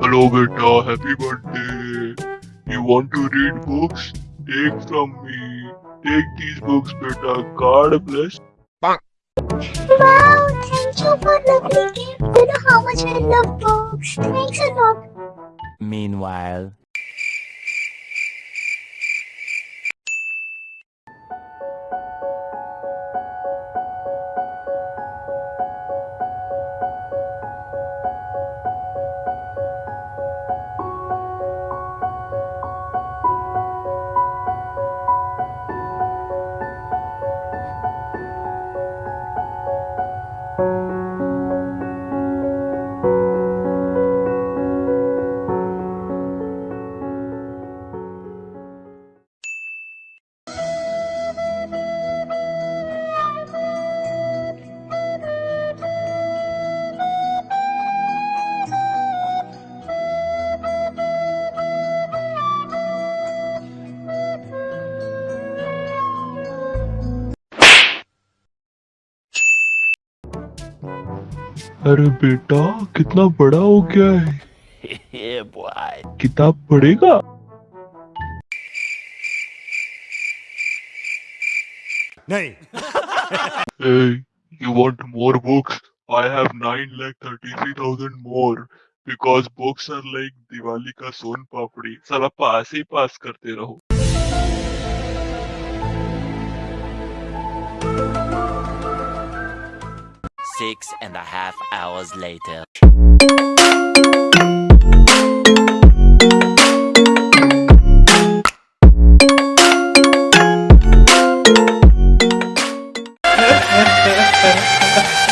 Hello, beta. Happy birthday. You want to read books? Take from me. Take these books, beta. God bless. Wow, thank you for lovely gift. You know how much I love books. Thanks a lot. Meanwhile, अरे बेटा कितना बड़ा हो गया है boy. किताब पढ़ेगा नहीं Hey, you want more books? I have nine lakh thirty-three thousand more. Because books are like Diwali का सोन पापड़ी साला पास ही पास करते रहो six and a half hours later.